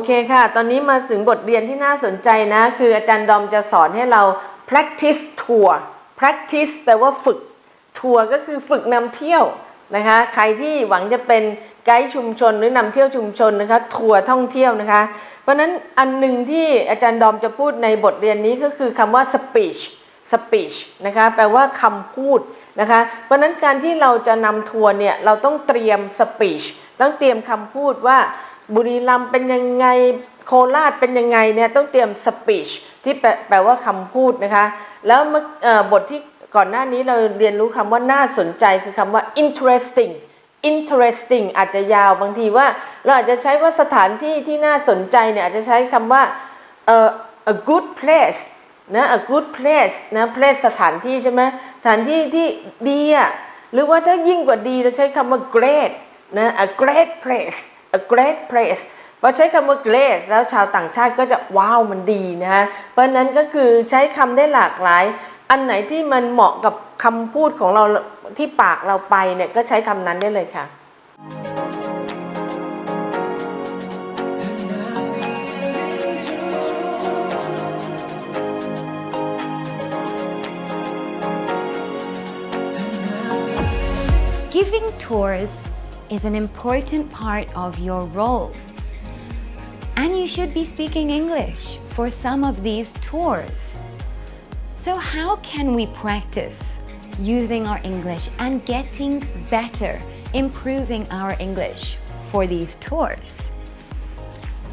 โอเคค่ะ ตอนนี้มาถึงบทเรียนที่น่าสนใจนะ คืออาจารย์ดอมจะสอนให้เรา practice tour practice แปลว่าฝึก ทัวร์ก็คือฝึกนำเที่ยวนะคะ ใครที่หวังจะเป็นไกด์ชุมชนหรือนำเที่ยวชุมชนนะคะ ทัวร์ท่องเที่ยวนะคะ เพราะนั้นอันหนึ่งที่อาจารย์ดอมจะพูดในบทเรียนนี้ก็คือคำว่า speech speech นะคะแปลว่าคำพูดนะคะ เพราะนั้นการที่เราจะนำทัวร์เนี่ย เราต้องเตรียม speech ต้องเตรียมคำพูดว่า บุรีรัมย์เป็นยังไงโคราชเป็นยังไงเนี่ยต้องเตรียม speech ที่แปลว่าคำพูดนะคะ แล้วบทที่ก่อนหน้านี้เราเรียนรู้คำว่าน่าสนใจคือคำว่า interesting interesting อาจจะยาวบางทีว่า เราอาจจะใช้ว่าสถานที่ที่น่าสนใจเนี่ยอาจจะใช้คำว่า a good place นะ a good place นะ place สถานที่ใช่ไหมสถานที่ที่ดีอะหรือว่าถ้ายิ่งกว่าดีเราใช้คำว่า great นะ a great place a great place พอใช้คำว่า great แล้วชาวต่างชาติก็จะว้าวมันดีนะฮะ เพราะฉะนั้นก็คือใช้คำได้หลากหลาย อันไหนที่มันเหมาะกับคำพูดของเราที่ปากเราไปเนี่ยก็ใช้คำนั้นได้เลยค่ะ Giving tours is an important part of your role. And you should be speaking English for some of these tours. So how can we practice using our English and getting better, improving our English for these tours?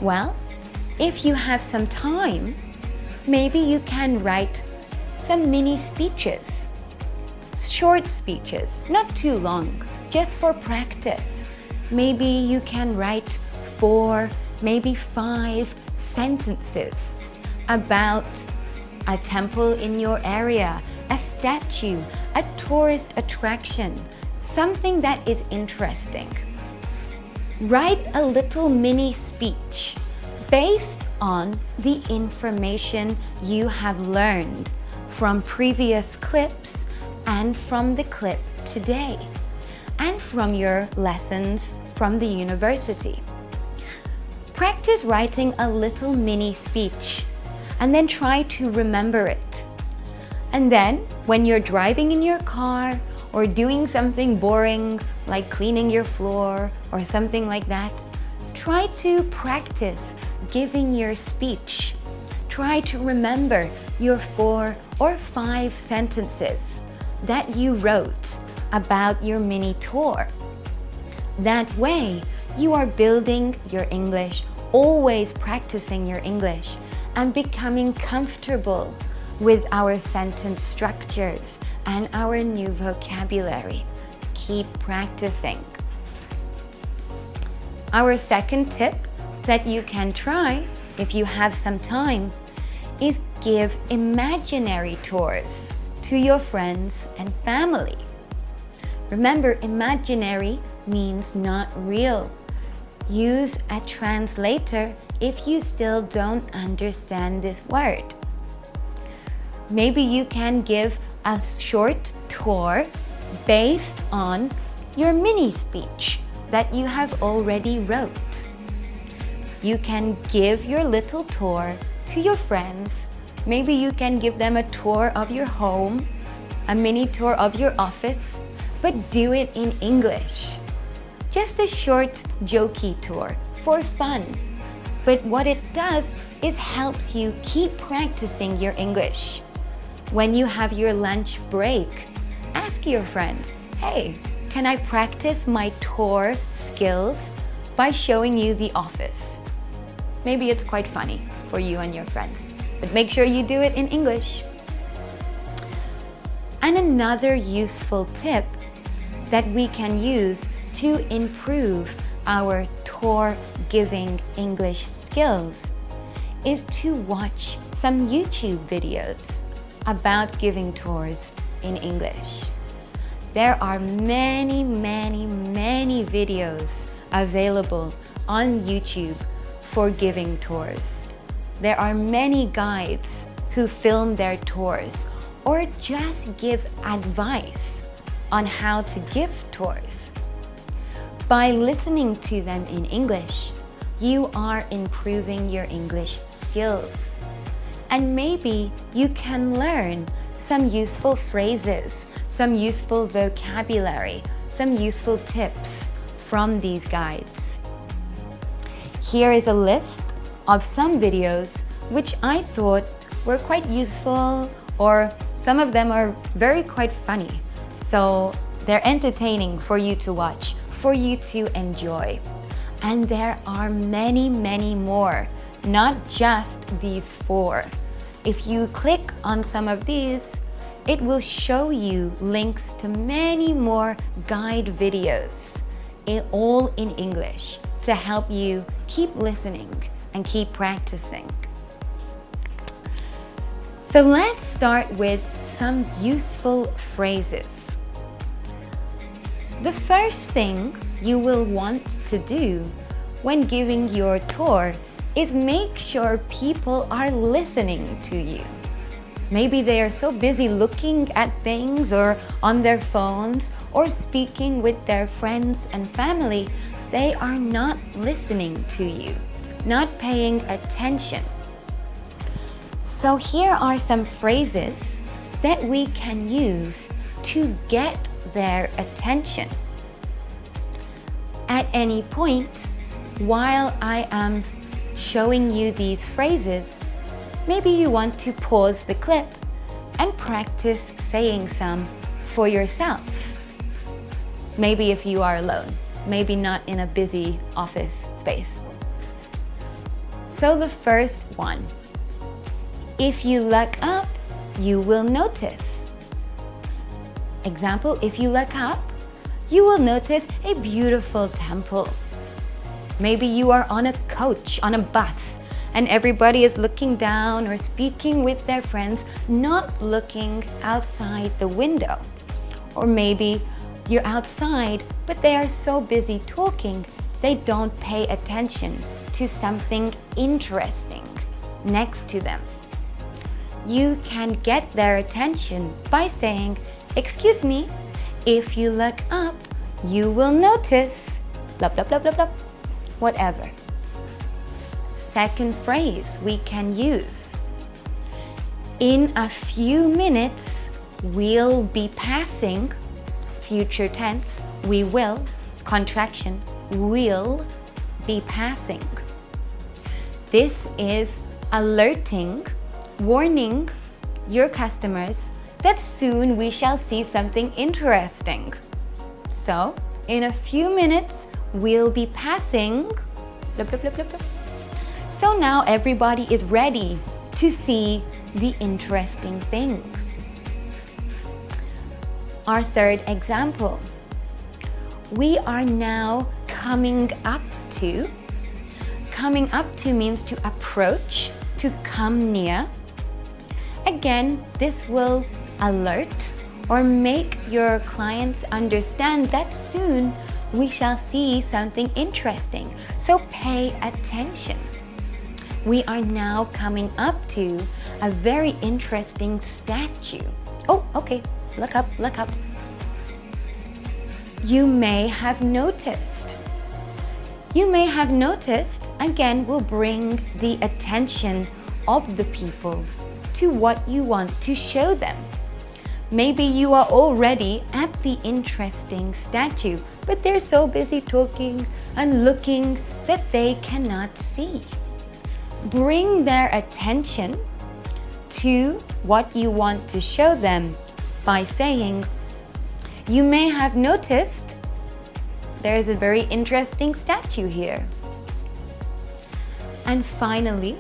Well, if you have some time, maybe you can write some mini speeches short speeches, not too long, just for practice. Maybe you can write four, maybe five sentences about a temple in your area, a statue, a tourist attraction, something that is interesting. Write a little mini speech based on the information you have learned from previous clips and from the clip today and from your lessons from the university. Practice writing a little mini speech and then try to remember it. And then when you're driving in your car or doing something boring like cleaning your floor or something like that, try to practice giving your speech. Try to remember your four or five sentences that you wrote about your mini tour. That way, you are building your English, always practicing your English, and becoming comfortable with our sentence structures and our new vocabulary. Keep practicing. Our second tip that you can try if you have some time is give imaginary tours to your friends and family. Remember, imaginary means not real. Use a translator if you still don't understand this word. Maybe you can give a short tour based on your mini speech that you have already wrote. You can give your little tour to your friends. Maybe you can give them a tour of your home, a mini tour of your office, but do it in English. Just a short jokey tour for fun. But what it does is helps you keep practicing your English. When you have your lunch break, ask your friend, hey, can I practice my tour skills by showing you the office? Maybe it's quite funny for you and your friends, but make sure you do it in English. And another useful tip that we can use to improve our tour giving English skills is to watch some YouTube videos about giving tours in English. There are many, many, many videos available on YouTube for giving tours. There are many guides who film their tours or just give advice on how to give tours. By listening to them in English, you are improving your English skills. And maybe you can learn some useful phrases, some useful vocabulary, some useful tips from these guides. Here is a list of some videos which I thought were quite useful or some of them are very quite funny. So they're entertaining for you to watch, for you to enjoy. And there are many, many more, not just these four. If you click on some of these, it will show you links to many more guide videos, all in English, to help you keep listening and keep practicing. So let's start with some useful phrases. The first thing you will want to do when giving your tour is make sure people are listening to you. Maybe they are so busy looking at things or on their phones or speaking with their friends and family, they are not listening to you, not paying attention. So here are some phrases that we can use to get their attention. At any point, while I am showing you these phrases, maybe you want to pause the clip and practice saying some for yourself. Maybe if you are alone, maybe not in a busy office space. So the first one, if you look up, you will notice. Example, if you look up, you will notice a beautiful temple. Maybe you are on a coach, on a bus, and everybody is looking down or speaking with their friends, not looking outside the window. Or maybe you're outside, but they are so busy talking, they don't pay attention to something interesting next to them. You can get their attention by saying, excuse me, if you look up, you will notice, blah, blah, blah, blah, blah, whatever. Second phrase we can use. In a few minutes, we'll be passing, future tense, we will, contraction, will be passing. This is alerting, warning your customers that soon we shall see something interesting. So, in a few minutes, we'll be passing. So now everybody is ready to see the interesting thing. Our third example. We are now coming up to. Coming up to means to approach, to come near. Again, this will alert or make your clients understand that soon we shall see something interesting. So pay attention. We are now coming up to a very interesting statue. Oh, okay, look up, look up. You may have noticed. You may have noticed, again, will bring the attention of the people to what you want to show them. Maybe you are already at the interesting statue, but they're so busy talking and looking that they cannot see. Bring their attention to what you want to show them by saying, you may have noticed there is a very interesting statue here. And finally,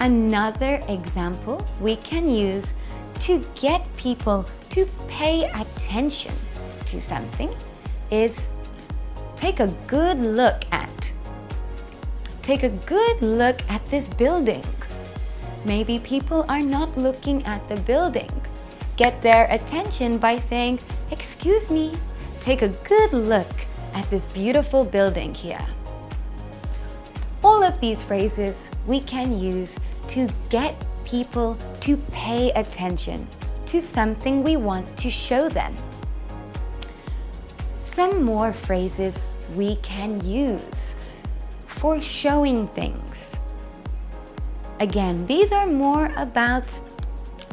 another example we can use to get people to pay attention to something is take a good look at. Take a good look at this building. Maybe people are not looking at the building. Get their attention by saying, excuse me, take a good look at this beautiful building here. All of these phrases we can use to get people to pay attention to something we want to show them. Some more phrases we can use. for showing things. Again, these are more about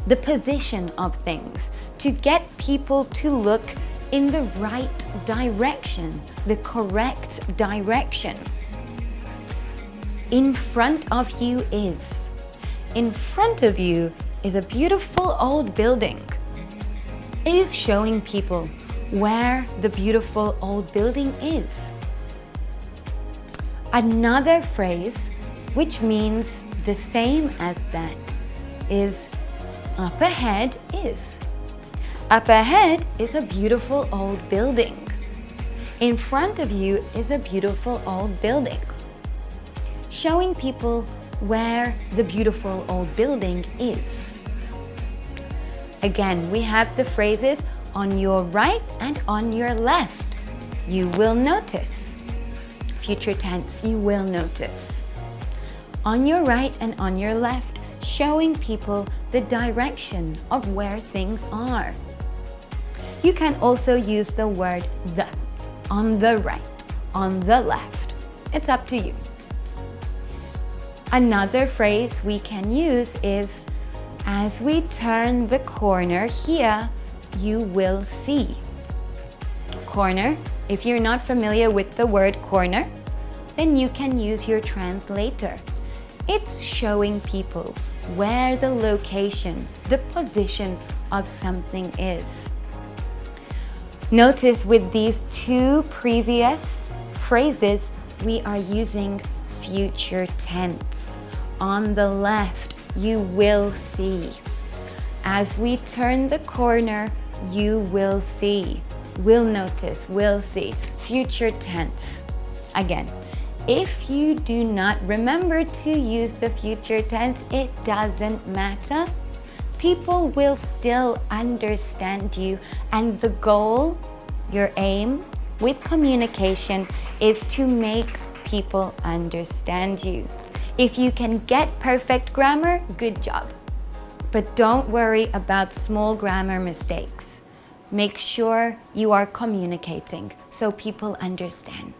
the position of things to get people to look in the right direction, the correct direction. In front of you is. In front of you is a beautiful old building. It is showing people where the beautiful old building is. Another phrase which means the same as that is up ahead is. Up ahead is a beautiful old building. In front of you is a beautiful old building. Showing people where the beautiful old building is. Again, we have the phrases on your right and on your left. You will notice. Future tense, you will notice. On your right and on your left, showing people the direction of where things are. You can also use the word the, on the right, on the left. It's up to you. Another phrase we can use is, as we turn the corner here, you will see. Corner, if you're not familiar with the word corner, then you can use your translator. It's showing people where the location, the position of something is. Notice with these two previous phrases, we are using future tense. On the left, you will see. As we turn the corner, you will see. Will notice, will see. Future tense. Again, if you do not remember to use the future tense, it doesn't matter. People will still understand you and the goal, your aim with communication is to make people understand you. If you can get perfect grammar, good job. But don't worry about small grammar mistakes. Make sure you are communicating so people understand.